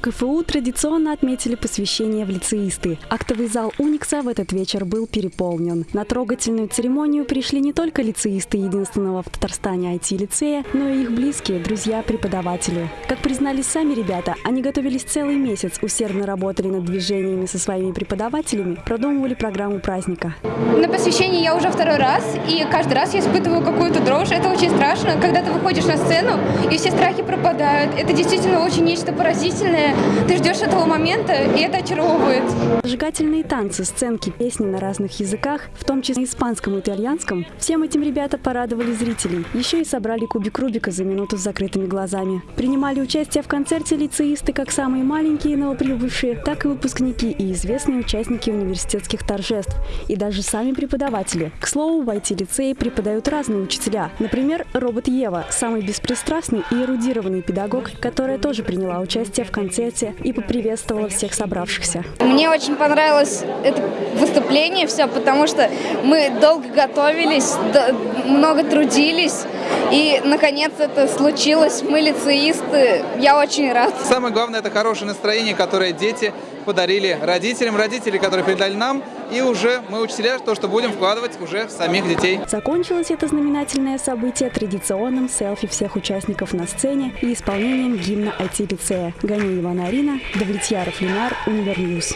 В КФУ традиционно отметили посвящение в лицеисты. Актовый зал Уникса в этот вечер был переполнен. На трогательную церемонию пришли не только лицеисты единственного в Татарстане IT-лицея, но и их близкие, друзья, преподаватели. Как признались сами ребята, они готовились целый месяц, усердно работали над движениями со своими преподавателями, продумывали программу праздника. На посвящении я уже второй раз, и каждый раз я испытываю какую-то дрожь. Это очень страшно, когда ты выходишь на сцену, и все страхи пропадают. Это действительно очень нечто поразительное. Ты ждешь этого момента, и это очаровывает. Зажигательные танцы, сценки, песни на разных языках, в том числе испанском и итальянском, всем этим ребята порадовали зрителей. Еще и собрали кубик Рубика за минуту с закрытыми глазами. Принимали участие в концерте лицеисты как самые маленькие новоприбывшие, так и выпускники и известные участники университетских торжеств, и даже сами преподаватели. К слову, в IT-лицее преподают разные учителя. Например, робот Ева, самый беспристрастный и эрудированный педагог, которая тоже приняла участие в концерте и поприветствовала всех собравшихся. Мне очень понравилось это выступление все, потому что мы долго готовились, много трудились, и наконец это случилось. Мы лицеисты, я очень рад. Самое главное это хорошее настроение, которое дети подарили родителям, родители, которые передали нам, и уже мы учителя, то, что будем вкладывать уже в самих детей. Закончилось это знаменательное событие традиционным селфи всех участников на сцене и исполнением гимна IT-лицея. Ганиева Нарина, Давлетьяров Ленар, Univer News.